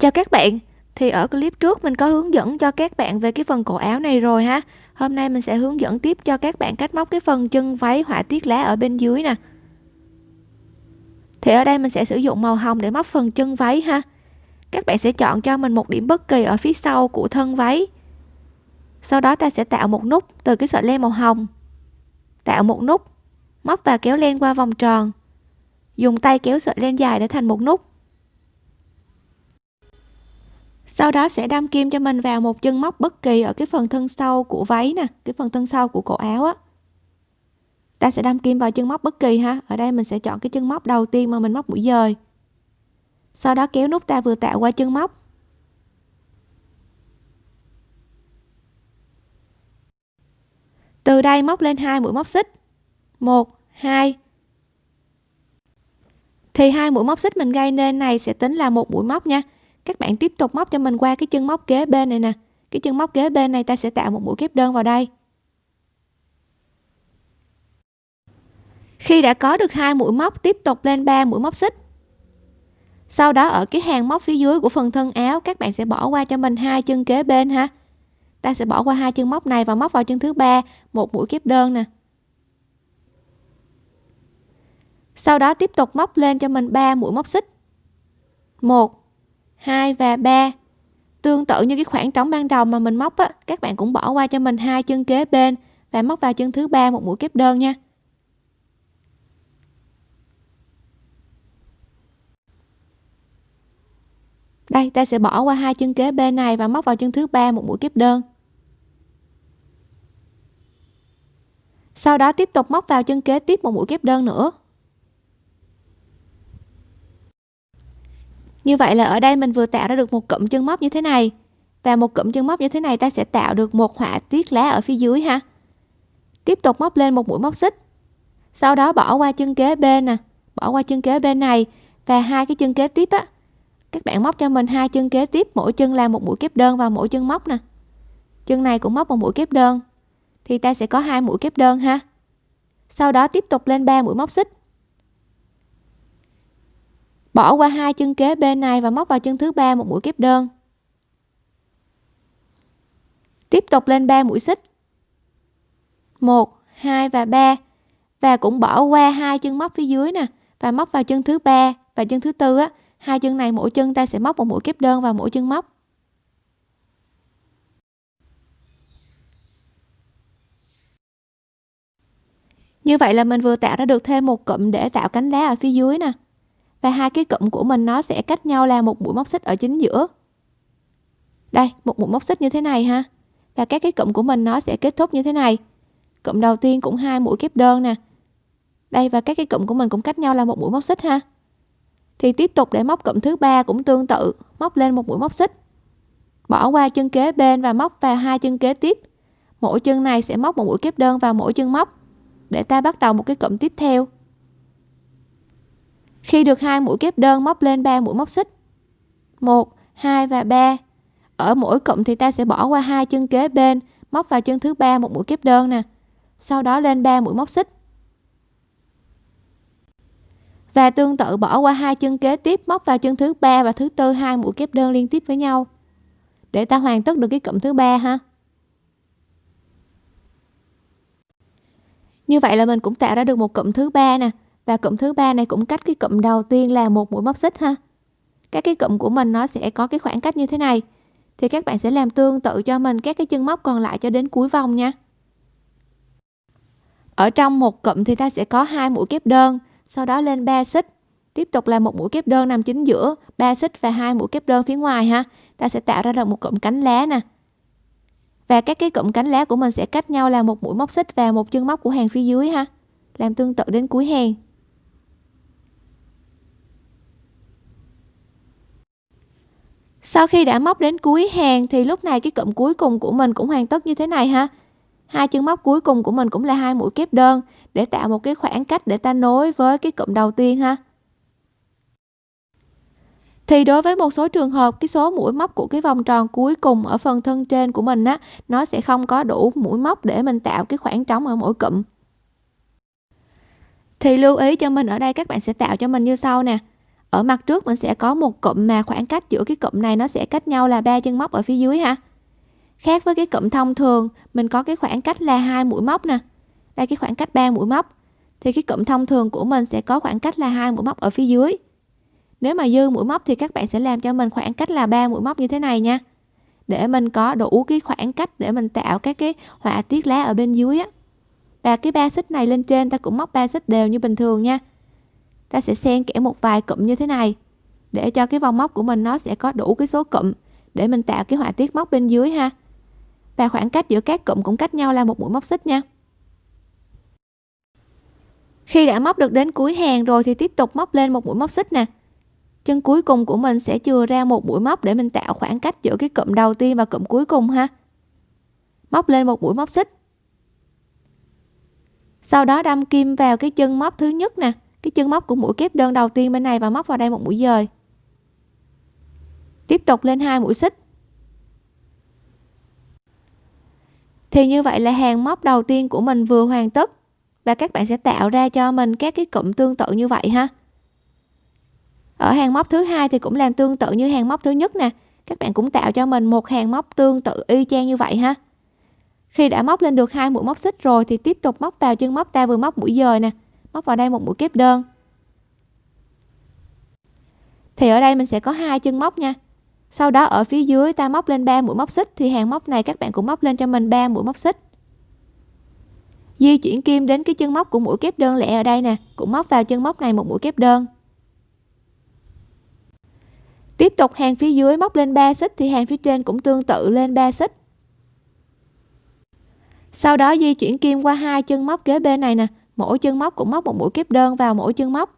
Chào các bạn, thì ở clip trước mình có hướng dẫn cho các bạn về cái phần cổ áo này rồi ha. Hôm nay mình sẽ hướng dẫn tiếp cho các bạn cách móc cái phần chân váy họa tiết lá ở bên dưới nè. Thì ở đây mình sẽ sử dụng màu hồng để móc phần chân váy ha. Các bạn sẽ chọn cho mình một điểm bất kỳ ở phía sau của thân váy. Sau đó ta sẽ tạo một nút từ cái sợi len màu hồng. Tạo một nút, móc và kéo len qua vòng tròn. Dùng tay kéo sợi len dài để thành một nút sau đó sẽ đâm kim cho mình vào một chân móc bất kỳ ở cái phần thân sau của váy nè, cái phần thân sau của cổ áo á. Ta sẽ đâm kim vào chân móc bất kỳ ha. Ở đây mình sẽ chọn cái chân móc đầu tiên mà mình móc mũi dời. Sau đó kéo nút ta vừa tạo qua chân móc. Từ đây móc lên hai mũi móc xích. Một, hai. Thì hai mũi móc xích mình gây nên này sẽ tính là một mũi móc nha các bạn tiếp tục móc cho mình qua cái chân móc kế bên này nè. Cái chân móc kế bên này ta sẽ tạo một mũi kép đơn vào đây. Khi đã có được hai mũi móc, tiếp tục lên 3 mũi móc xích. Sau đó ở cái hàng móc phía dưới của phần thân áo, các bạn sẽ bỏ qua cho mình hai chân kế bên ha. Ta sẽ bỏ qua hai chân móc này và móc vào chân thứ ba, một mũi kép đơn nè. Sau đó tiếp tục móc lên cho mình 3 mũi móc xích. Một 2 và 3 tương tự như cái khoảng trống ban đầu mà mình móc á, các bạn cũng bỏ qua cho mình hai chân kế bên và móc vào chân thứ ba một mũi kép đơn nha. Đây, ta sẽ bỏ qua hai chân kế bên này và móc vào chân thứ ba một mũi kép đơn. Sau đó tiếp tục móc vào chân kế tiếp một mũi kép đơn nữa. Như vậy là ở đây mình vừa tạo ra được một cụm chân móc như thế này. Và một cụm chân móc như thế này ta sẽ tạo được một họa tiết lá ở phía dưới ha. Tiếp tục móc lên một mũi móc xích. Sau đó bỏ qua chân kế bên nè, bỏ qua chân kế bên này và hai cái chân kế tiếp á. Các bạn móc cho mình hai chân kế tiếp, mỗi chân là một mũi kép đơn vào mỗi chân móc nè. Chân này cũng móc một mũi kép đơn, thì ta sẽ có hai mũi kép đơn ha. Sau đó tiếp tục lên ba mũi móc xích bỏ qua hai chân kế bên này và móc vào chân thứ ba một mũi kép đơn. Tiếp tục lên 3 mũi xích. 1 2 và 3 và cũng bỏ qua hai chân móc phía dưới nè. Và móc vào chân thứ ba và chân thứ tư á. Hai chân này mỗi chân ta sẽ móc một mũi kép đơn vào mỗi chân móc. Như vậy là mình vừa tạo ra được thêm một cụm để tạo cánh lá ở phía dưới nè và hai cái cụm của mình nó sẽ cách nhau là một mũi móc xích ở chính giữa. Đây, một mũi móc xích như thế này ha. Và các cái cụm của mình nó sẽ kết thúc như thế này. Cụm đầu tiên cũng hai mũi kép đơn nè. Đây, và các cái cụm của mình cũng cách nhau là một mũi móc xích ha. Thì tiếp tục để móc cụm thứ ba cũng tương tự, móc lên một mũi móc xích. Bỏ qua chân kế bên và móc vào hai chân kế tiếp. Mỗi chân này sẽ móc một mũi kép đơn vào mỗi chân móc. Để ta bắt đầu một cái cụm tiếp theo khi được hai mũi kép đơn móc lên 3 mũi móc xích. 1 2 và 3 ở mỗi cụm thì ta sẽ bỏ qua hai chân kế bên, móc vào chân thứ ba một mũi kép đơn nè. Sau đó lên 3 mũi móc xích. Và tương tự bỏ qua hai chân kế tiếp, móc vào chân thứ ba và thứ tư hai mũi kép đơn liên tiếp với nhau. Để ta hoàn tất được cái cụm thứ ba ha. Như vậy là mình cũng tạo ra được một cụm thứ ba nè và cụm thứ ba này cũng cách cái cụm đầu tiên là một mũi móc xích ha. Các cái cụm của mình nó sẽ có cái khoảng cách như thế này. Thì các bạn sẽ làm tương tự cho mình các cái chân móc còn lại cho đến cuối vòng nha. Ở trong một cụm thì ta sẽ có hai mũi kép đơn, sau đó lên 3 xích. Tiếp tục là một mũi kép đơn nằm chính giữa 3 xích và hai mũi kép đơn phía ngoài ha. Ta sẽ tạo ra được một cụm cánh lá nè. Và các cái cụm cánh lá của mình sẽ cách nhau là một mũi móc xích và một chân móc của hàng phía dưới ha. Làm tương tự đến cuối hàng. Sau khi đã móc đến cuối hàng thì lúc này cái cụm cuối cùng của mình cũng hoàn tất như thế này ha. Hai chân móc cuối cùng của mình cũng là hai mũi kép đơn để tạo một cái khoảng cách để ta nối với cái cụm đầu tiên ha. Thì đối với một số trường hợp, cái số mũi móc của cái vòng tròn cuối cùng ở phần thân trên của mình á, nó sẽ không có đủ mũi móc để mình tạo cái khoảng trống ở mỗi cụm. Thì lưu ý cho mình, ở đây các bạn sẽ tạo cho mình như sau nè ở mặt trước mình sẽ có một cụm mà khoảng cách giữa cái cụm này nó sẽ cách nhau là ba chân móc ở phía dưới ha. Khác với cái cụm thông thường, mình có cái khoảng cách là hai mũi móc nè. Đây, cái khoảng cách ba mũi móc. Thì cái cụm thông thường của mình sẽ có khoảng cách là hai mũi móc ở phía dưới. Nếu mà dư mũi móc thì các bạn sẽ làm cho mình khoảng cách là ba mũi móc như thế này nha. Để mình có đủ cái khoảng cách để mình tạo các cái họa tiết lá ở bên dưới á. Và cái ba xích này lên trên ta cũng móc ba xích đều như bình thường nha ta sẽ xen kẽ một vài cụm như thế này. Để cho cái vòng móc của mình nó sẽ có đủ cái số cụm, để mình tạo cái họa tiết móc bên dưới ha. Và khoảng cách giữa các cụm cũng cách nhau là một mũi móc xích nha. Khi đã móc được đến cuối hàng rồi thì tiếp tục móc lên một mũi móc xích nè. Chân cuối cùng của mình sẽ chừa ra một mũi móc để mình tạo khoảng cách giữa cái cụm đầu tiên và cụm cuối cùng ha. Móc lên một mũi móc xích. Sau đó đâm kim vào cái chân móc thứ nhất nè cái chân móc của mũi kép đơn đầu tiên bên này và móc vào đây một mũi dời. Tiếp tục lên hai mũi xích. Thì như vậy là hàng móc đầu tiên của mình vừa hoàn tất và các bạn sẽ tạo ra cho mình các cái cụm tương tự như vậy ha. Ở hàng móc thứ hai thì cũng làm tương tự như hàng móc thứ nhất nè. Các bạn cũng tạo cho mình một hàng móc tương tự y chang như vậy ha. Khi đã móc lên được hai mũi móc xích rồi thì tiếp tục móc vào chân móc ta vừa móc mũi dời nè móc vào đây một mũi kép đơn. Thì ở đây mình sẽ có hai chân móc nha. Sau đó ở phía dưới ta móc lên 3 mũi móc xích, thì hàng móc này các bạn cũng móc lên cho mình 3 mũi móc xích. Di chuyển kim đến cái chân móc của mũi kép đơn lẻ ở đây nè, cũng móc vào chân móc này một mũi kép đơn. Tiếp tục hàng phía dưới móc lên 3 xích, thì hàng phía trên cũng tương tự lên 3 xích. Sau đó di chuyển kim qua hai chân móc kế bên này nè mỗi chân móc cũng móc một mũi kép đơn vào mỗi chân móc.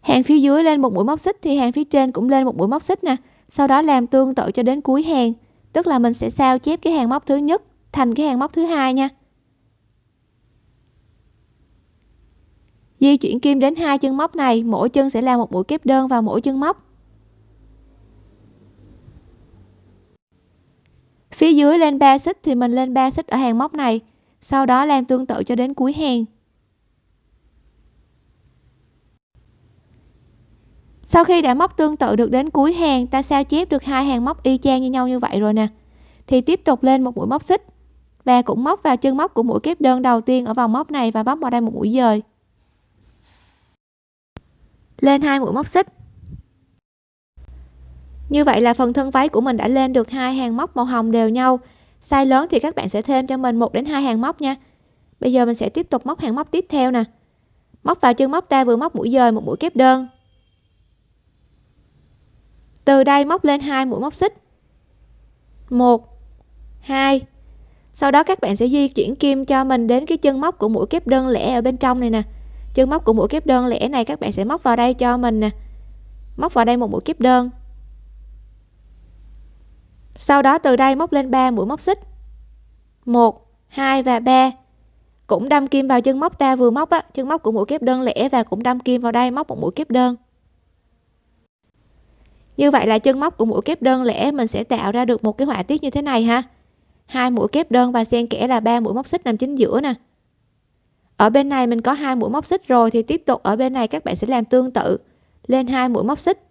Hàng phía dưới lên một mũi móc xích thì hàng phía trên cũng lên một mũi móc xích nè. Sau đó làm tương tự cho đến cuối hàng. Tức là mình sẽ sao chép cái hàng móc thứ nhất thành cái hàng móc thứ hai nha. Di chuyển kim đến hai chân móc này, mỗi chân sẽ là một mũi kép đơn vào mỗi chân móc. Phía dưới lên 3 xích thì mình lên 3 xích ở hàng móc này sau đó làm tương tự cho đến cuối hàng. Sau khi đã móc tương tự được đến cuối hàng, ta sao chép được hai hàng móc y chang như nhau như vậy rồi nè? Thì tiếp tục lên một mũi móc xích. Và cũng móc vào chân móc của mũi kép đơn đầu tiên ở vòng móc này và móc vào đây một mũi dời. Lên hai mũi móc xích. Như vậy là phần thân váy của mình đã lên được hai hàng móc màu hồng đều nhau size lớn thì các bạn sẽ thêm cho mình một đến hai hàng móc nha. Bây giờ mình sẽ tiếp tục móc hàng móc tiếp theo nè. Móc vào chân móc ta vừa móc mũi dời một mũi kép đơn. Từ đây móc lên hai mũi móc xích. Một, hai. Sau đó các bạn sẽ di chuyển kim cho mình đến cái chân móc của mũi kép đơn lẻ ở bên trong này nè. Chân móc của mũi kép đơn lẻ này các bạn sẽ móc vào đây cho mình nè. Móc vào đây một mũi kép đơn sau đó từ đây móc lên 3 mũi móc xích. 1 2 và 3 cũng đâm kim vào chân móc, ta vừa móc á, chân móc của mũi kép đơn lẻ và cũng đâm kim vào đây móc một mũi kép đơn. Như vậy là chân móc của mũi kép đơn lẻ mình sẽ tạo ra được một cái họa tiết như thế này ha. Hai mũi kép đơn và xen kẽ là ba mũi móc xích nằm chính giữa nè. Ở bên này mình có hai mũi móc xích rồi thì tiếp tục ở bên này các bạn sẽ làm tương tự. Lên hai mũi móc xích.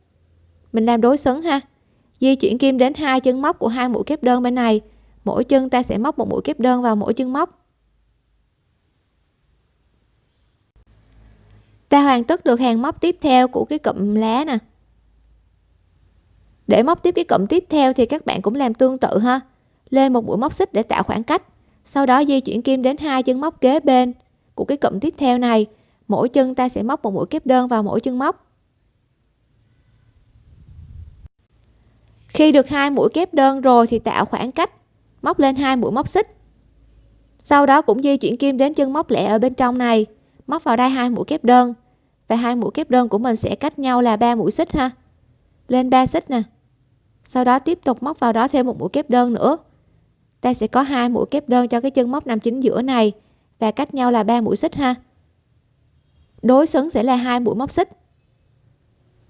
Mình làm đối xứng ha di chuyển kim đến hai chân móc của hai mũi kép đơn bên này. Mỗi chân ta sẽ móc một mũi kép đơn vào mỗi chân móc. Ta hoàn tất được hàng móc tiếp theo của cái cụm lá nè. Để móc tiếp cái cụm tiếp theo thì các bạn cũng làm tương tự ha. Lên một mũi móc xích để tạo khoảng cách. Sau đó di chuyển kim đến hai chân móc kế bên của cái cụm tiếp theo này. Mỗi chân ta sẽ móc một mũi kép đơn vào mỗi chân móc. Khi được hai mũi kép đơn rồi thì tạo khoảng cách, móc lên hai mũi móc xích. Sau đó cũng di chuyển kim đến chân móc lẻ ở bên trong này, móc vào đây hai mũi kép đơn. Và hai mũi kép đơn của mình sẽ cách nhau là ba mũi xích ha. Lên ba xích nè. Sau đó tiếp tục móc vào đó thêm một mũi kép đơn nữa. Ta sẽ có hai mũi kép đơn cho cái chân móc nằm chính giữa này và cách nhau là ba mũi xích ha. Đối xứng sẽ là hai mũi móc xích.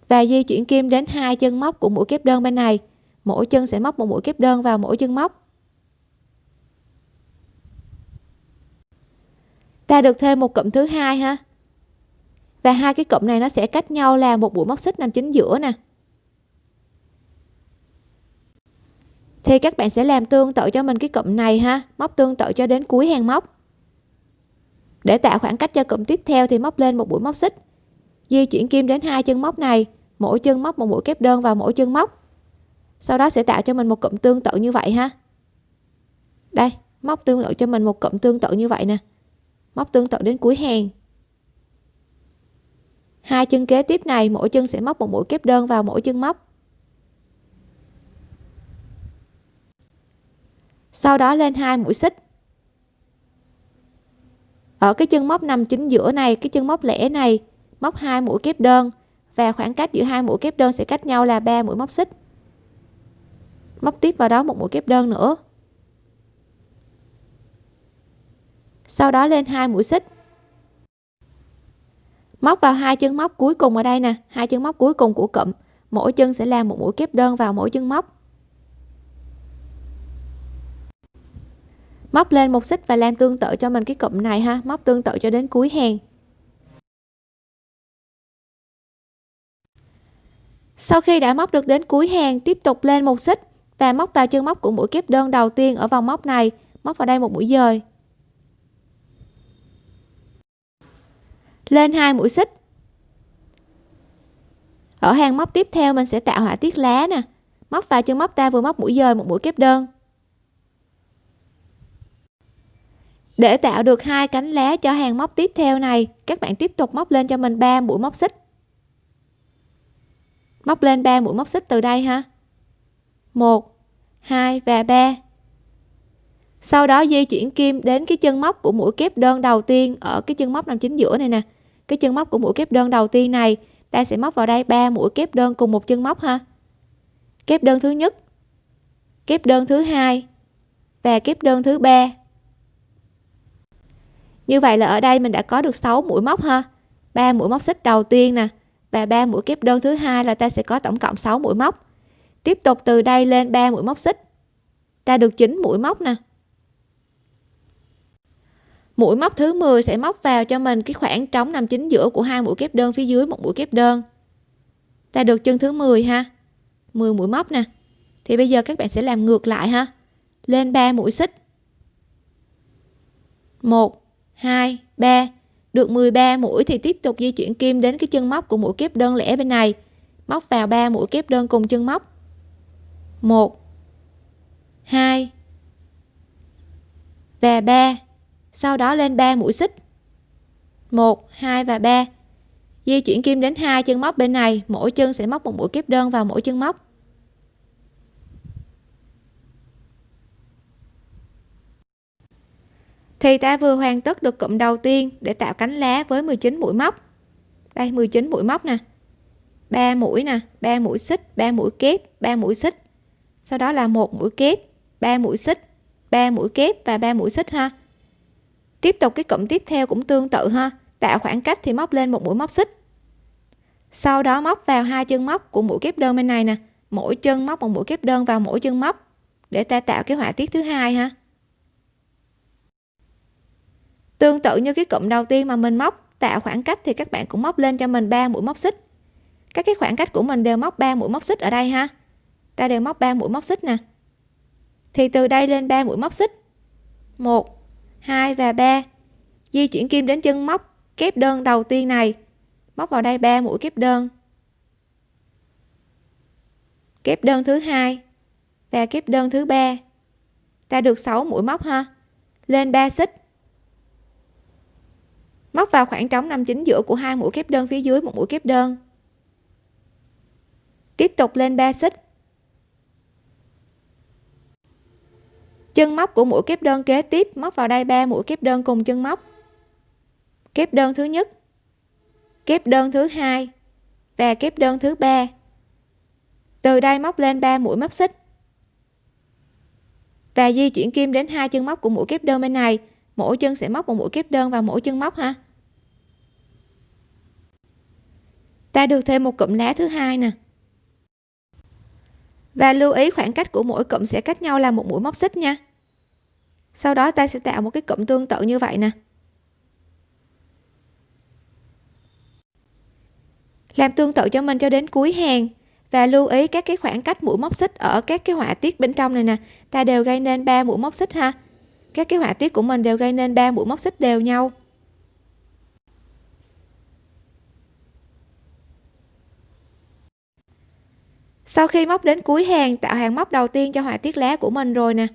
Và di chuyển kim đến hai chân móc của mũi kép đơn bên này mỗi chân sẽ móc một mũi kép đơn vào mỗi chân móc. Ta được thêm một cụm thứ hai ha. Và hai cái cụm này nó sẽ cách nhau là một mũi móc xích nằm chính giữa nè. Thì các bạn sẽ làm tương tự cho mình cái cụm này ha. Móc tương tự cho đến cuối hàng móc. Để tạo khoảng cách cho cụm tiếp theo thì móc lên một mũi móc xích. Di chuyển kim đến hai chân móc này. Mỗi chân móc một mũi kép đơn vào mỗi chân móc sau đó sẽ tạo cho mình một cụm tương tự như vậy ha. Đây, móc tương tự cho mình một cụm tương tự như vậy nè. Móc tương tự đến cuối hàng. Hai chân kế tiếp này, mỗi chân sẽ móc một mũi kép đơn vào mỗi chân móc. Sau đó lên hai mũi xích. Ở cái chân móc nằm chính giữa này, cái chân móc lẻ này, móc hai mũi kép đơn. Và khoảng cách giữa hai mũi kép đơn sẽ cách nhau là ba mũi móc xích móc tiếp vào đó một mũi kép đơn nữa. Sau đó lên hai mũi xích. Móc vào hai chân móc cuối cùng ở đây nè, hai chân móc cuối cùng của cụm. Mỗi chân sẽ làm một mũi kép đơn vào mỗi chân móc. Móc lên một xích và làm tương tự cho mình cái cụm này ha, móc tương tự cho đến cuối hàng. Sau khi đã móc được đến cuối hàng, tiếp tục lên một xích và móc vào chân móc của mũi kép đơn đầu tiên ở vòng móc này. Móc vào đây một mũi dời. Lên hai mũi xích. Ở hàng móc tiếp theo mình sẽ tạo họa tiết lá nè. Móc vào chân móc ta vừa móc mũi dời một mũi kép đơn. Để tạo được hai cánh lá cho hàng móc tiếp theo này, các bạn tiếp tục móc lên cho mình 3 mũi móc xích. Móc lên 3 mũi móc xích từ đây ha. 1 2 và 3 sau đó di chuyển kim đến cái chân móc của mũi kép đơn đầu tiên ở cái chân móc nằm chính giữa này nè. Cái chân móc của mũi kép đơn đầu tiên này, ta sẽ móc vào đây ba mũi kép đơn cùng một chân móc ha. Kép đơn thứ nhất, kép đơn thứ hai và kép đơn thứ ba. Như vậy là ở đây mình đã có được 6 mũi móc ha. Ba mũi móc xích đầu tiên nè và ba mũi kép đơn thứ hai là ta sẽ có tổng cộng 6 mũi móc tiếp tục từ đây lên 3 mũi móc xích. Ta được 9 mũi móc nè. Mũi móc thứ 10 sẽ móc vào cho mình cái khoảng trống nằm chính giữa của hai mũi kép đơn phía dưới một mũi kép đơn. Ta được chân thứ 10 ha. 10 mũi móc nè. Thì bây giờ các bạn sẽ làm ngược lại ha. Lên 3 mũi xích. 1 2 3 được 13 mũi thì tiếp tục di chuyển kim đến cái chân móc của mũi kép đơn lẻ bên này. Móc vào 3 mũi kép đơn cùng chân móc. 1 2 và 3 sau đó lên 3 mũi xích. 1 2 và 3 di chuyển kim đến hai chân móc bên này. Mỗi chân sẽ móc một mũi kép đơn vào mỗi chân móc. Thì ta vừa hoàn tất được cụm đầu tiên để tạo cánh lá với 19 mũi móc. Đây 19 mũi móc nè. 3 mũi nè 3 mũi xích 3 mũi kép 3 mũi xích sau đó là một mũi kép 3 mũi xích 3 mũi kép và 3 mũi xích ha. Tiếp tục cái cụm tiếp theo cũng tương tự ha, tạo khoảng cách thì móc lên một mũi móc xích. Sau đó móc vào hai chân móc của mũi kép đơn bên này nè, mỗi chân móc một mũi kép đơn vào mỗi chân móc, để ta tạo cái họa tiết thứ hai ha. Tương tự như cái cụm đầu tiên mà mình móc, tạo khoảng cách thì các bạn cũng móc lên cho mình 3 mũi móc xích. Các cái khoảng cách của mình đều móc 3 mũi móc xích ở đây ha ta đều móc 3 mũi móc xích nè. Thì từ đây lên 3 mũi móc xích. 1 2 và 3 di chuyển kim đến chân móc kép đơn đầu tiên này. Móc vào đây 3 mũi kép đơn. Kép đơn thứ hai và kép đơn thứ ba. Ta được 6 mũi móc ha. Lên 3 xích. Móc vào khoảng trống nằm chính giữa của hai mũi kép đơn phía dưới một mũi kép đơn. Tiếp tục lên 3 xích. Chân móc của mũi kép đơn kế tiếp, móc vào đây ba mũi kép đơn cùng chân móc. Kép đơn thứ nhất, kép đơn thứ hai và kép đơn thứ ba. Từ đây móc lên 3 mũi móc xích. Và di chuyển kim đến hai chân móc của mũi kép đơn bên này. Mỗi chân sẽ móc một mũi kép đơn vào mỗi chân móc ha. Ta được thêm một cụm lá thứ hai nè và lưu ý khoảng cách của mỗi cụm sẽ cách nhau là một mũi móc xích nha. Sau đó ta sẽ tạo một cái cụm tương tự như vậy nè. Làm tương tự cho mình cho đến cuối hàng. Và lưu ý các cái khoảng cách mũi móc xích ở các cái họa tiết bên trong này nè. Ta đều gây nên 3 mũi móc xích ha. Các cái họa tiết của mình đều gây nên 3 mũi móc xích đều nhau. Sau khi móc đến cuối hàng, tạo hàng móc đầu tiên cho họa tiết lá của mình rồi nè.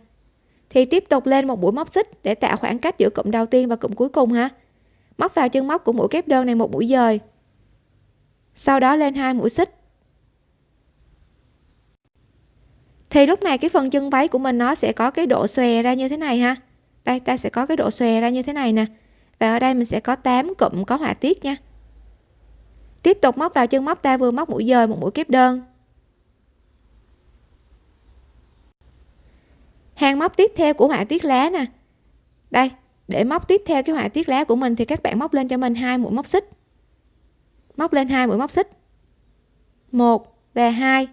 Thì tiếp tục lên một mũi móc xích để tạo khoảng cách giữa cụm đầu tiên và cụm cuối cùng ha. Móc vào chân móc của mũi kép đơn này một mũi dời. Sau đó lên hai mũi xích. Thì lúc này cái phần chân váy của mình nó sẽ có cái độ xòe ra như thế này ha. Đây, ta sẽ có cái độ xòe ra như thế này nè. Và ở đây mình sẽ có 8 cụm có họa tiết nha. Tiếp tục móc vào chân móc, ta vừa móc mũi dời, một mũi kép đơn. Hàng móc tiếp theo của họa tiết lá nè. Đây, để móc tiếp theo cái họa tiết lá của mình thì các bạn móc lên cho mình hai mũi móc xích. Móc lên hai mũi móc xích. Một và hai.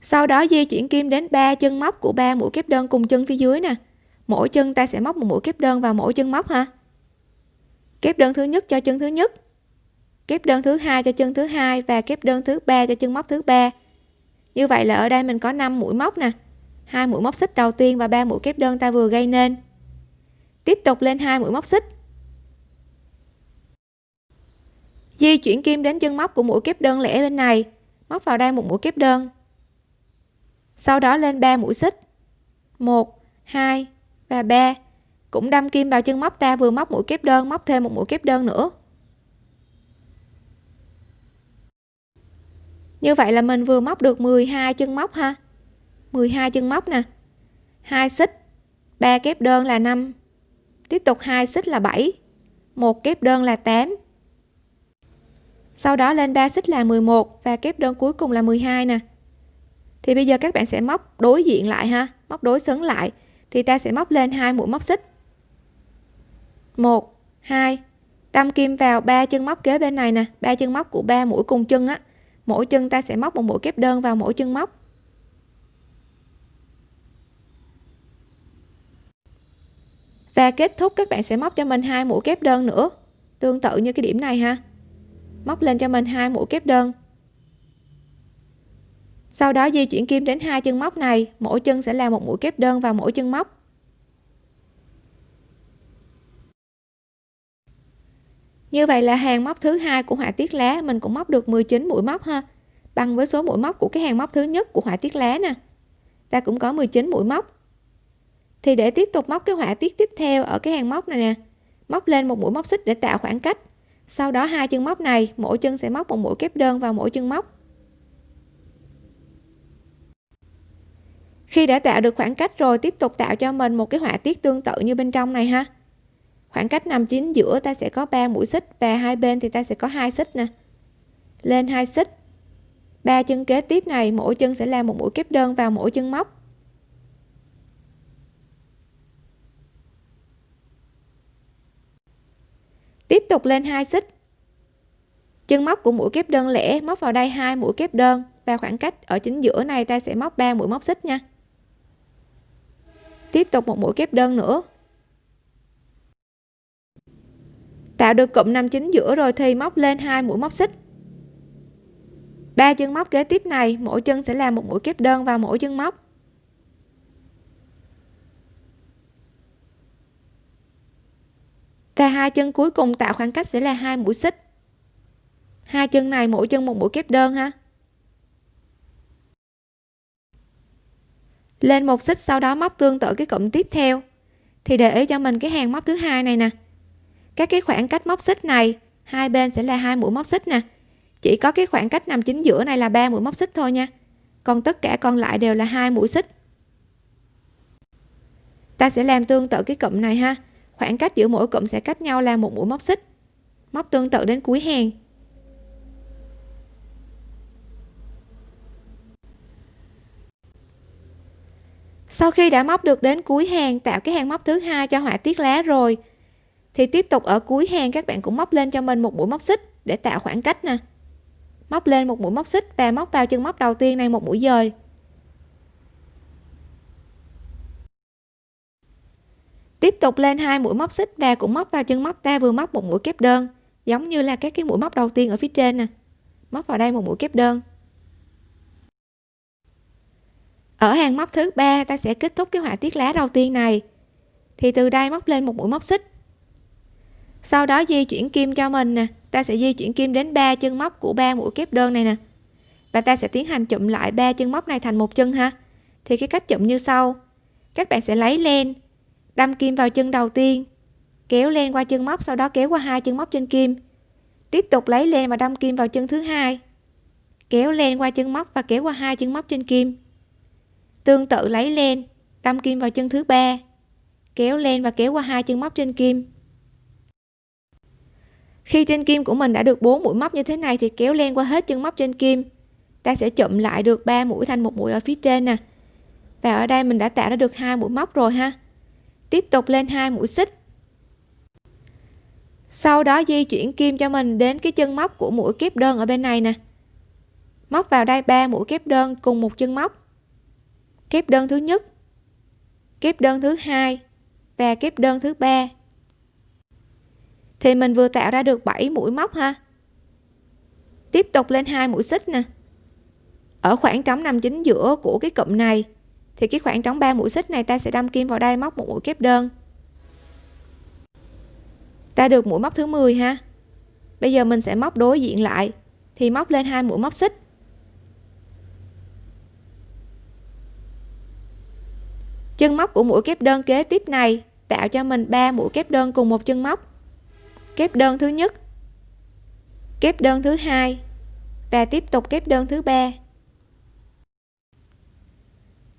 Sau đó di chuyển kim đến ba chân móc của ba mũi kép đơn cùng chân phía dưới nè. Mỗi chân ta sẽ móc một mũi kép đơn vào mỗi chân móc ha. Kép đơn thứ nhất cho chân thứ nhất. Kép đơn thứ hai cho chân thứ hai và kép đơn thứ ba cho chân móc thứ ba. Như vậy là ở đây mình có 5 mũi móc nè hai mũi móc xích đầu tiên và ba mũi kép đơn ta vừa gây nên. Tiếp tục lên hai mũi móc xích. Di chuyển kim đến chân móc của mũi kép đơn lẻ bên này. Móc vào đây một mũi kép đơn. Sau đó lên 3 mũi xích. 1 2 và 3 cũng đâm kim vào chân móc ta vừa móc mũi kép đơn, móc thêm một mũi kép đơn nữa. Như vậy là mình vừa móc được 12 chân móc ha. 12 chân móc nè. 2 xích 3 kép đơn là 5 tiếp tục 2 xích là 7 một kép đơn là 8 sau đó lên 3 xích là 11 và kép đơn cuối cùng là 12 nè. Thì bây giờ các bạn sẽ móc đối diện lại ha, móc đối xứng lại, thì ta sẽ móc lên hai mũi móc xích. 1 2 đâm kim vào ba chân móc kế bên này nè, ba chân móc của ba mũi cùng chân á. Mỗi chân ta sẽ móc một mũi kép đơn vào mỗi chân móc. Và kết thúc, các bạn sẽ móc cho mình hai mũi kép đơn nữa. Tương tự như cái điểm này ha. Móc lên cho mình hai mũi kép đơn. Sau đó di chuyển kim đến hai chân móc này. Mỗi chân sẽ là một mũi kép đơn vào mỗi chân móc. Như vậy là hàng móc thứ hai của họa tiết lá, mình cũng móc được 19 mũi móc ha. Bằng với số mũi móc của cái hàng móc thứ nhất của họa tiết lá nè. Ta cũng có 19 mũi móc thì để tiếp tục móc cái họa tiết tiếp theo ở cái hàng móc này nè. Móc lên một mũi móc xích để tạo khoảng cách. Sau đó hai chân móc này, mỗi chân sẽ móc một mũi kép đơn vào mỗi chân móc. Khi đã tạo được khoảng cách rồi, tiếp tục tạo cho mình một cái họa tiết tương tự như bên trong này ha. Khoảng cách nằm chính giữa ta sẽ có 3 mũi xích và hai bên thì ta sẽ có hai xích nè. Lên hai xích. Ba chân kế tiếp này, mỗi chân sẽ làm một mũi kép đơn vào mỗi chân móc. Tiếp tục lên hai xích. Chân móc của mũi kép đơn lẻ móc vào đây hai mũi kép đơn. Và khoảng cách ở chính giữa này ta sẽ móc 3 mũi móc xích nha. Tiếp tục một mũi kép đơn nữa. Tạo được cụm nằm chính giữa rồi thì móc lên hai mũi móc xích. Ba chân móc kế tiếp này, mỗi chân sẽ làm một mũi kép đơn vào mỗi chân móc. Và hai chân cuối cùng tạo khoảng cách sẽ là hai mũi xích. Hai chân này mỗi chân một mũi kép đơn ha. Lên một xích sau đó móc tương tự cái cụm tiếp theo. Thì để ý cho mình cái hàng móc thứ hai này nè. Các cái khoảng cách móc xích này, hai bên sẽ là hai mũi móc xích nè. Chỉ có cái khoảng cách nằm chính giữa này là ba mũi móc xích thôi nha. Còn tất cả còn lại đều là hai mũi xích. Ta sẽ làm tương tự cái cụm này ha khoảng cách giữa mỗi cụm sẽ cách nhau là một mũi móc xích. Móc tương tự đến cuối hàng. Sau khi đã móc được đến cuối hàng, tạo cái hàng móc thứ hai cho họa tiết lá rồi, thì tiếp tục ở cuối hàng các bạn cũng móc lên cho mình một mũi móc xích để tạo khoảng cách nè. Móc lên một mũi móc xích và móc vào chân móc đầu tiên này một mũi dời. Tiếp tục lên hai mũi móc xích và cũng móc vào chân móc ta vừa móc một mũi kép đơn, giống như là các cái mũi móc đầu tiên ở phía trên nè. Móc vào đây một mũi kép đơn. Ở hàng móc thứ ba, ta sẽ kết thúc cái họa tiết lá đầu tiên này. Thì từ đây móc lên một mũi móc xích. Sau đó di chuyển kim cho mình nè. Ta sẽ di chuyển kim đến ba chân móc của ba mũi kép đơn này nè. Và ta sẽ tiến hành chụm lại ba chân móc này thành một chân ha. Thì cái cách chụm như sau. Các bạn sẽ lấy len đâm kim vào chân đầu tiên, kéo lên qua chân móc, sau đó kéo qua hai chân móc trên kim. Tiếp tục lấy len và đâm kim vào chân thứ hai, kéo lên qua chân móc và kéo qua hai chân móc trên kim. Tương tự lấy len, đâm kim vào chân thứ ba, kéo lên và kéo qua hai chân móc trên kim. Khi trên kim của mình đã được 4 mũi móc như thế này thì kéo len qua hết chân móc trên kim. Ta sẽ chụm lại được 3 mũi thành một mũi ở phía trên nè. Và ở đây mình đã tạo ra được hai mũi móc rồi ha tiếp tục lên hai mũi xích. Sau đó di chuyển kim cho mình đến cái chân móc của mũi kép đơn ở bên này nè. Móc vào đây ba mũi kép đơn cùng một chân móc. Kép đơn thứ nhất, kép đơn thứ hai và kép đơn thứ ba. Thì mình vừa tạo ra được 7 mũi móc ha. Tiếp tục lên hai mũi xích nè. Ở khoảng trống nằm chính giữa của cái cụm này thì cái khoảng trống ba mũi xích này ta sẽ đâm kim vào đây móc một mũi kép đơn. Ta được mũi móc thứ 10 ha. Bây giờ mình sẽ móc đối diện lại, thì móc lên hai mũi móc xích. Chân móc của mũi kép đơn kế tiếp này tạo cho mình ba mũi kép đơn cùng một chân móc. Kép đơn thứ nhất, kép đơn thứ hai và tiếp tục kép đơn thứ ba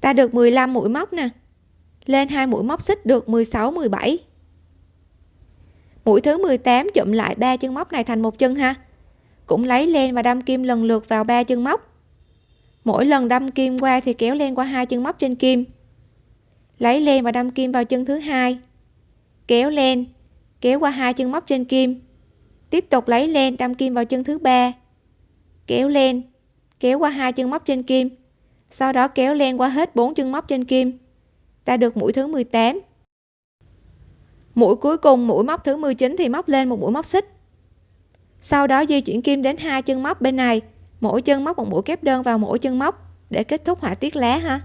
ta được 15 mũi móc nè. Lên hai mũi móc xích được 16 17 mũi thứ 18 chụm lại ba chân móc này thành một chân ha. Cũng lấy len và đâm kim lần lượt vào ba chân móc. Mỗi lần đâm kim qua thì kéo len qua hai chân móc trên kim. Lấy len và đâm kim vào chân thứ hai. Kéo len kéo qua hai chân móc trên kim. Tiếp tục lấy len đâm kim vào chân thứ ba. Kéo len kéo qua hai chân móc trên kim sau đó kéo len qua hết bốn chân móc trên kim. Ta được mũi thứ 18 mũi cuối cùng, mũi móc thứ 19 thì móc lên một mũi móc xích. Sau đó di chuyển kim đến hai chân móc bên này. Mỗi chân móc một mũi kép đơn vào mỗi chân móc để kết thúc họa tiết lá ha.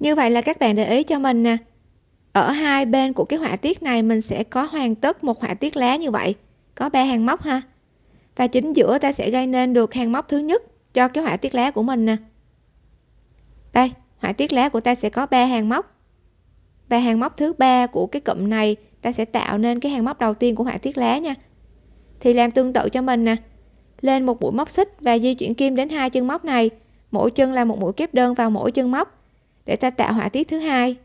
Như vậy là các bạn để ý cho mình nè. Ở hai bên của cái họa tiết này mình sẽ có hoàn tất một họa tiết lá như vậy. Có ba hàng móc ha và chính giữa ta sẽ gây nên được hàng móc thứ nhất cho cái họa tiết lá của mình nè. Đây, họa tiết lá của ta sẽ có ba hàng móc. Và hàng móc thứ ba của cái cụm này ta sẽ tạo nên cái hàng móc đầu tiên của họa tiết lá nha. Thì làm tương tự cho mình nè. Lên một mũi móc xích và di chuyển kim đến hai chân móc này. Mỗi chân là một mũi kép đơn vào mỗi chân móc để ta tạo họa tiết thứ hai.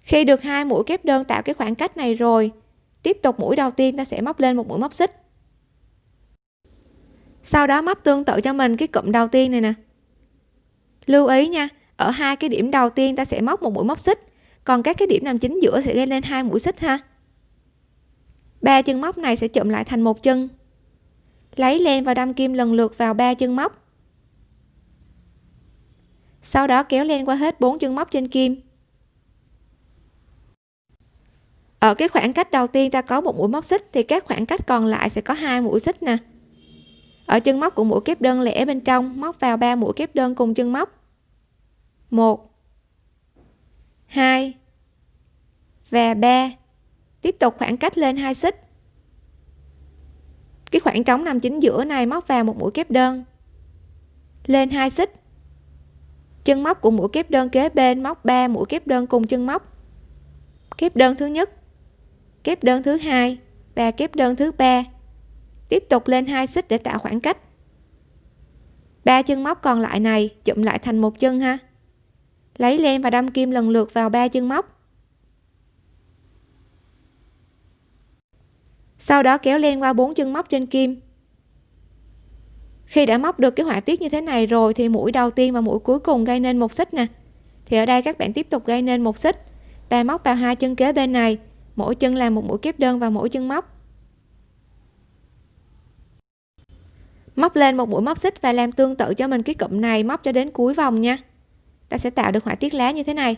Khi được hai mũi kép đơn tạo cái khoảng cách này rồi tiếp tục mũi đầu tiên ta sẽ móc lên một mũi móc xích. Sau đó móc tương tự cho mình cái cụm đầu tiên này nè. Lưu ý nha, ở hai cái điểm đầu tiên ta sẽ móc một mũi móc xích, còn các cái điểm nằm chính giữa sẽ gây lên hai mũi xích ha. Ba chân móc này sẽ chụm lại thành một chân. Lấy len và đâm kim lần lượt vào ba chân móc. Sau đó kéo len qua hết bốn chân móc trên kim. Ở cái khoảng cách đầu tiên ta có một mũi móc xích thì các khoảng cách còn lại sẽ có hai mũi xích nè. Ở chân móc của mũi kép đơn lẻ bên trong, móc vào ba mũi kép đơn cùng chân móc. Một, hai và ba. Tiếp tục khoảng cách lên hai xích. Cái khoảng trống nằm chính giữa này móc vào một mũi kép đơn. Lên hai xích. Chân móc của mũi kép đơn kế bên móc 3 mũi kép đơn cùng chân móc. Kép đơn thứ nhất kép đơn thứ hai và kép đơn thứ ba. Tiếp tục lên hai xích để tạo khoảng cách. Ba chân móc còn lại này chụm lại thành một chân ha. Lấy len và đâm kim lần lượt vào ba chân móc. Sau đó kéo len qua bốn chân móc trên kim. Khi đã móc được cái họa tiết như thế này rồi thì mũi đầu tiên và mũi cuối cùng gây nên một xích nè. Thì ở đây các bạn tiếp tục gây nên một xích. Và móc vào hai chân kế bên này mỗi chân làm một mũi kép đơn vào mỗi chân móc. Móc lên một mũi móc xích và làm tương tự cho mình cái cụm này móc cho đến cuối vòng nha. Ta sẽ tạo được họa tiết lá như thế này.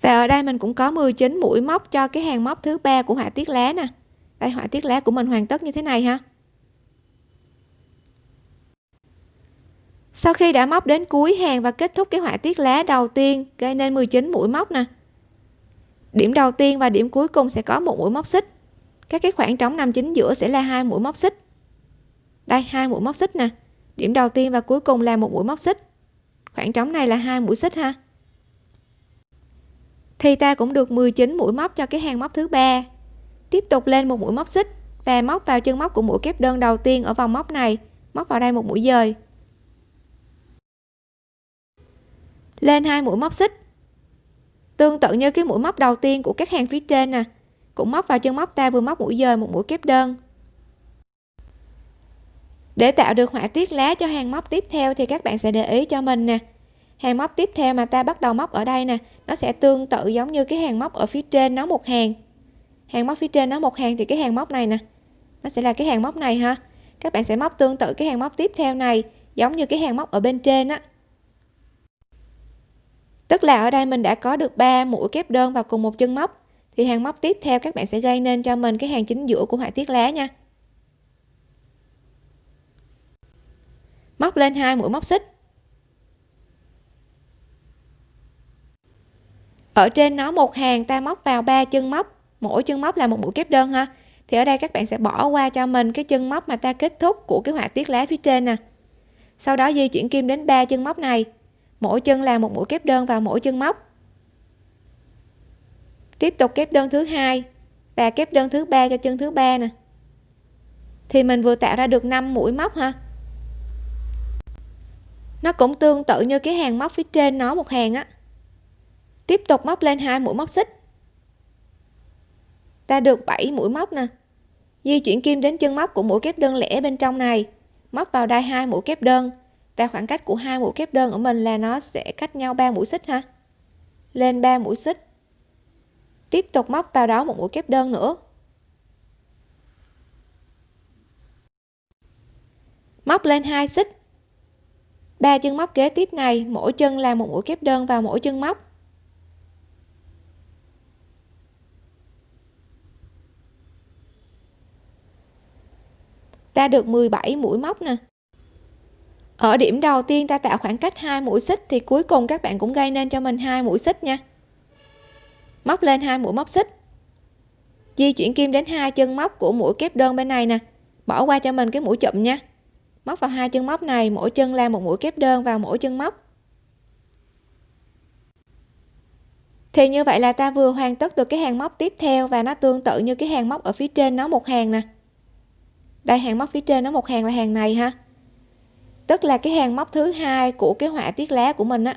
Và ở đây mình cũng có 19 mũi móc cho cái hàng móc thứ ba của họa tiết lá nè. Đây, họa tiết lá của mình hoàn tất như thế này ha. Sau khi đã móc đến cuối hàng và kết thúc cái họa tiết lá đầu tiên, gây nên 19 mũi móc nè. Điểm đầu tiên và điểm cuối cùng sẽ có một mũi móc xích. Các cái khoảng trống nằm chính giữa sẽ là hai mũi móc xích. Đây, hai mũi móc xích nè. Điểm đầu tiên và cuối cùng là một mũi móc xích. Khoảng trống này là hai mũi xích ha. Thì ta cũng được 19 mũi móc cho cái hàng móc thứ ba. Tiếp tục lên một mũi móc xích và móc vào chân móc của mũi kép đơn đầu tiên ở vòng móc này, móc vào đây một mũi dời. Lên hai mũi móc xích. Tương tự như cái mũi móc đầu tiên của các hàng phía trên nè, cũng móc vào chân móc ta vừa móc mũi dời một mũi kép đơn. Để tạo được họa tiết lá cho hàng móc tiếp theo thì các bạn sẽ để ý cho mình nè. Hàng móc tiếp theo mà ta bắt đầu móc ở đây nè, nó sẽ tương tự giống như cái hàng móc ở phía trên nó một hàng. Hàng móc phía trên nó một hàng thì cái hàng móc này nè, nó sẽ là cái hàng móc này ha. Các bạn sẽ móc tương tự cái hàng móc tiếp theo này, giống như cái hàng móc ở bên trên á tức là ở đây mình đã có được 3 mũi kép đơn vào cùng một chân móc. Thì hàng móc tiếp theo các bạn sẽ gây nên cho mình cái hàng chính giữa của họa tiết lá nha. Móc lên hai mũi móc xích. Ở trên nó một hàng, ta móc vào ba chân móc. Mỗi chân móc là một mũi kép đơn ha. Thì ở đây các bạn sẽ bỏ qua cho mình cái chân móc mà ta kết thúc của cái họa tiết lá phía trên nè. Sau đó di chuyển kim đến ba chân móc này mỗi chân là một mũi kép đơn vào mỗi chân móc. Tiếp tục kép đơn thứ hai và kép đơn thứ ba cho chân thứ ba nè. Thì mình vừa tạo ra được 5 mũi móc ha. Nó cũng tương tự như cái hàng móc phía trên nó một hàng á. Tiếp tục móc lên hai mũi móc xích. Ta được 7 mũi móc nè. Di chuyển kim đến chân móc của mũi kép đơn lẻ bên trong này. Móc vào đây hai mũi kép đơn và khoảng cách của hai mũi kép đơn của mình là nó sẽ cách nhau 3 mũi xích ha. Lên 3 mũi xích. Tiếp tục móc vào đó một mũi kép đơn nữa. Móc lên hai xích. Ba chân móc kế tiếp này, mỗi chân là một mũi kép đơn vào mỗi chân móc. Ta được 17 mũi móc nè ở điểm đầu tiên ta tạo khoảng cách hai mũi xích thì cuối cùng các bạn cũng gây nên cho mình hai mũi xích nha. Móc lên hai mũi móc xích. Di chuyển kim đến hai chân móc của mũi kép đơn bên này nè. Bỏ qua cho mình cái mũi chụm nha. Móc vào hai chân móc này, mỗi chân làm một mũi kép đơn vào mỗi chân móc. Thì như vậy là ta vừa hoàn tất được cái hàng móc tiếp theo và nó tương tự như cái hàng móc ở phía trên nó một hàng nè. Đây, hàng móc phía trên nó một hàng là hàng này ha tức là cái hàng móc thứ hai của cái họa tiết lá của mình á.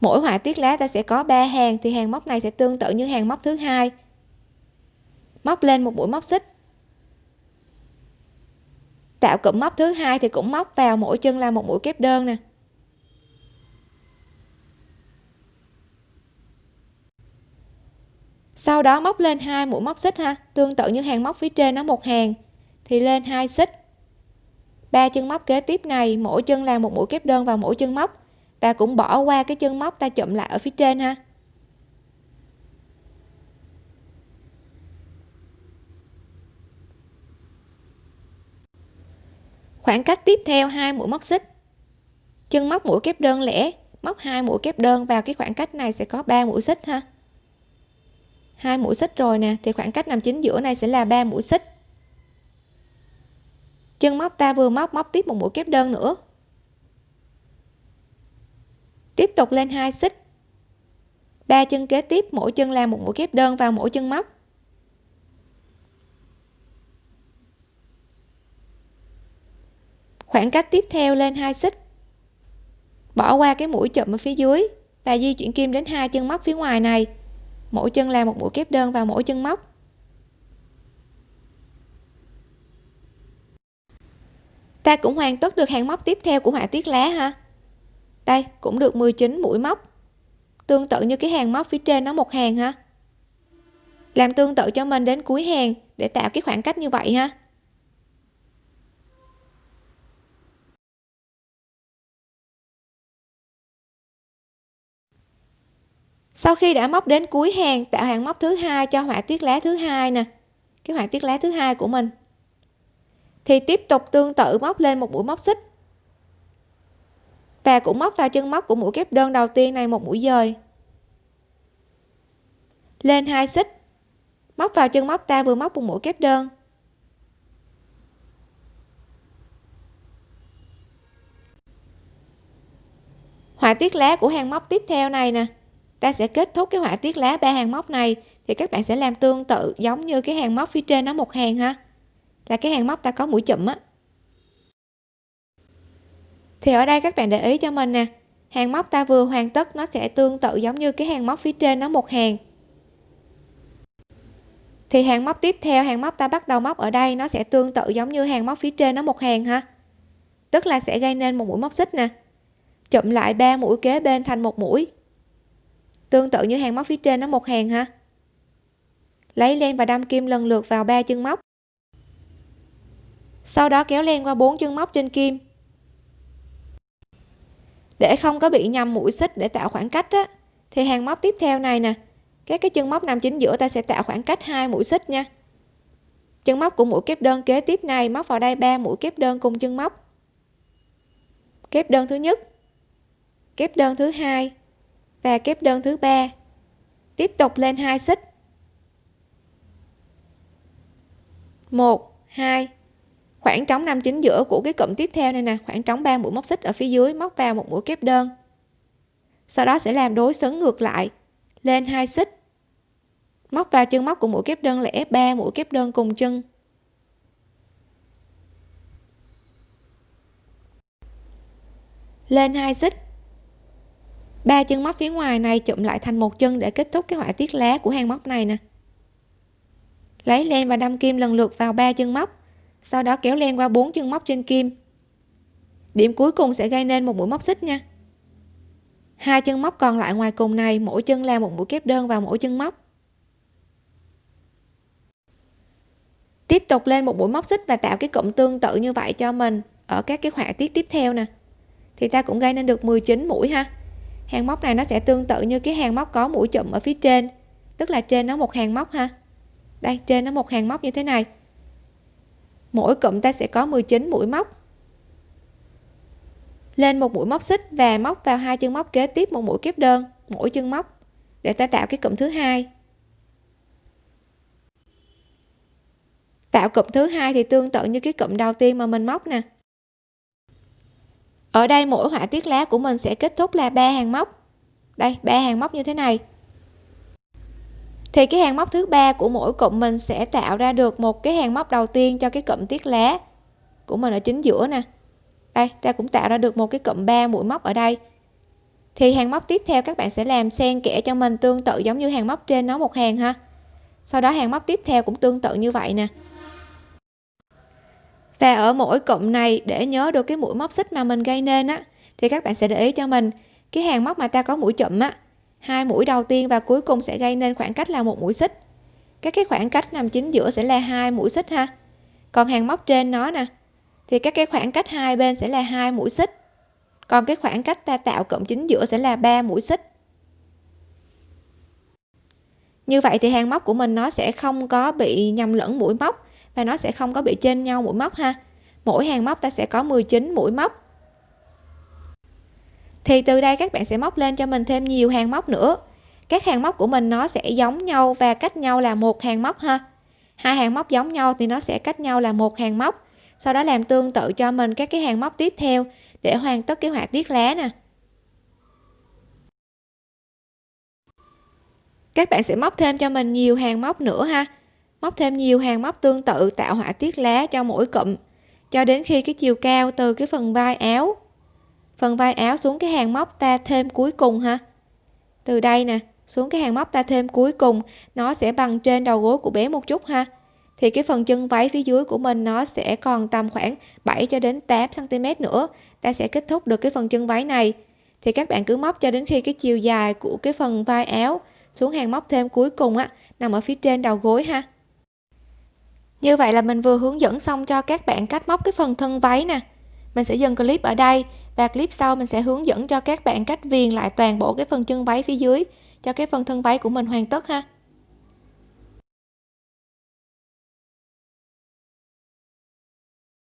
Mỗi họa tiết lá ta sẽ có 3 hàng thì hàng móc này sẽ tương tự như hàng móc thứ hai. Móc lên một mũi móc xích. Tạo cụm móc thứ hai thì cũng móc vào mỗi chân là một mũi kép đơn nè. Sau đó móc lên hai mũi móc xích ha. Tương tự như hàng móc phía trên nó một hàng thì lên hai xích ba chân móc kế tiếp này, mỗi chân làm một mũi kép đơn vào mỗi chân móc. Và cũng bỏ qua cái chân móc ta chụm lại ở phía trên ha. Khoảng cách tiếp theo hai mũi móc xích. Chân móc mũi kép đơn lẻ, móc hai mũi kép đơn vào cái khoảng cách này sẽ có 3 mũi xích ha. Hai mũi xích rồi nè, thì khoảng cách nằm chính giữa này sẽ là 3 mũi xích chân móc ta vừa móc móc tiếp một mũi kép đơn nữa. Tiếp tục lên hai xích. Ba chân kế tiếp, mỗi chân làm một mũi kép đơn vào mỗi chân móc. Khoảng cách tiếp theo lên hai xích. Bỏ qua cái mũi chụm ở phía dưới và di chuyển kim đến hai chân móc phía ngoài này. Mỗi chân làm một mũi kép đơn vào mỗi chân móc. Ta cũng hoàn tất được hàng móc tiếp theo của họa tiết lá ha đây, cũng được 19 mũi móc. Tương tự như cái hàng móc phía trên nó một hàng ha làm tương tự cho mình đến cuối hàng để tạo cái khoảng cách như vậy ha. Sau khi đã móc đến cuối hàng, tạo hàng móc thứ hai cho họa tiết lá thứ hai nè. Cái họa tiết lá thứ hai của mình thì tiếp tục tương tự móc lên một mũi móc xích. Và cũng móc vào chân móc của mũi kép đơn đầu tiên này một mũi dời. Lên hai xích. Móc vào chân móc ta vừa móc một mũi kép đơn. Họa tiết lá của hàng móc tiếp theo này nè. Ta sẽ kết thúc cái họa tiết lá ba hàng móc này thì các bạn sẽ làm tương tự giống như cái hàng móc phía trên nó một hàng ha là cái hàng móc ta có mũi chụm á. Thì ở đây các bạn để ý cho mình nè. Hàng móc ta vừa hoàn tất, nó sẽ tương tự giống như cái hàng móc phía trên nó một hàng. Thì hàng móc tiếp theo, hàng móc ta bắt đầu móc ở đây, nó sẽ tương tự giống như hàng móc phía trên nó một hàng ha. Tức là sẽ gây nên một mũi móc xích nè. Chụm lại ba mũi kế bên thành một mũi. Tương tự như hàng móc phía trên nó một hàng ha. Lấy len và đâm kim lần lượt vào ba chân móc sau đó kéo len qua bốn chân móc trên kim. Để không có bị nhầm mũi xích để tạo khoảng cách á, thì hàng móc tiếp theo này nè các cái chân móc nằm chính giữa ta sẽ tạo khoảng cách hai mũi xích nha. Chân móc của mũi kép đơn kế tiếp này móc vào đây ba mũi kép đơn cùng chân móc. Kép đơn thứ nhất kép đơn thứ hai và kép đơn thứ ba. Tiếp tục lên hai xích. Một hai khoảng trống nằm chính giữa của cái cụm tiếp theo này nè, khoảng trống 3 mũi móc xích ở phía dưới, móc vào một mũi kép đơn. Sau đó sẽ làm đối xứng ngược lại, lên hai xích. Móc vào chân móc của mũi kép đơn lẻ 3 mũi kép đơn cùng chân. Lên hai xích. Ba chân móc phía ngoài này chụm lại thành một chân để kết thúc cái họa tiết lá của hàng móc này nè. Lấy len và đâm kim lần lượt vào ba chân móc sau đó kéo len qua bốn chân móc trên kim. Điểm cuối cùng sẽ gây nên một mũi móc xích nha. Hai chân móc còn lại ngoài cùng này, mỗi chân là một mũi kép đơn vào mỗi chân móc. Tiếp tục lên một mũi móc xích và tạo cái cụm tương tự như vậy cho mình ở các cái họa tiết tiếp theo nè. Thì ta cũng gây nên được 19 mũi ha. Hàng móc này nó sẽ tương tự như cái hàng móc có mũi chụm ở phía trên, tức là trên nó một hàng móc ha. Đây, trên nó một hàng móc như thế này mỗi cụm ta sẽ có 19 mũi móc. Lên một mũi móc xích và móc vào hai chân móc kế tiếp một mũi kép đơn, mỗi chân móc, để ta tạo cái cụm thứ hai. Tạo cụm thứ hai thì tương tự như cái cụm đầu tiên mà mình móc nè. Ở đây mỗi họa tiết lá của mình sẽ kết thúc là ba hàng móc. Đây, ba hàng móc như thế này thì cái hàng móc thứ ba của mỗi cụm mình sẽ tạo ra được một cái hàng móc đầu tiên cho cái cụm tiết lá của mình ở chính giữa nè. Đây ta cũng tạo ra được một cái cụm 3 mũi móc ở đây. Thì hàng móc tiếp theo các bạn sẽ làm xen kẽ cho mình tương tự giống như hàng móc trên nó một hàng ha. Sau đó hàng móc tiếp theo cũng tương tự như vậy nè. Và ở mỗi cụm này để nhớ được cái mũi móc xích mà mình gây nên á, thì các bạn sẽ để ý cho mình, cái hàng móc mà ta có mũi chụm á hai mũi đầu tiên và cuối cùng sẽ gây nên khoảng cách là một mũi xích. Các cái khoảng cách nằm chính giữa sẽ là hai mũi xích ha. Còn hàng móc trên nó nè, thì các cái khoảng cách hai bên sẽ là hai mũi xích. Còn cái khoảng cách ta tạo cộng chính giữa sẽ là ba mũi xích. Như vậy thì hàng móc của mình nó sẽ không có bị nhầm lẫn mũi móc và nó sẽ không có bị trên nhau mũi móc ha. Mỗi hàng móc ta sẽ có 19 mũi móc thì từ đây các bạn sẽ móc lên cho mình thêm nhiều hàng móc nữa. Các hàng móc của mình nó sẽ giống nhau và cách nhau là một hàng móc ha. Hai hàng móc giống nhau thì nó sẽ cách nhau là một hàng móc. Sau đó làm tương tự cho mình các cái hàng móc tiếp theo để hoàn tất cái họa tiết lá nè. Các bạn sẽ móc thêm cho mình nhiều hàng móc nữa ha. Móc thêm nhiều hàng móc tương tự tạo họa tiết lá cho mỗi cụm. Cho đến khi cái chiều cao từ cái phần vai áo phần vai áo xuống cái hàng móc ta thêm cuối cùng ha từ đây nè, xuống cái hàng móc ta thêm cuối cùng, nó sẽ bằng trên đầu gối của bé một chút ha. Thì cái phần chân váy phía dưới của mình nó sẽ còn tầm khoảng 7 cho đến 8 cm nữa. Ta sẽ kết thúc được cái phần chân váy này. Thì các bạn cứ móc cho đến khi cái chiều dài của cái phần vai áo xuống hàng móc thêm cuối cùng á, nằm ở phía trên đầu gối ha. Như vậy là mình vừa hướng dẫn xong cho các bạn cách móc cái phần thân váy nè. Mình sẽ dừng clip ở đây và clip sau mình sẽ hướng dẫn cho các bạn cách viền lại toàn bộ cái phần chân váy phía dưới, cho cái phần thân váy của mình hoàn tất ha.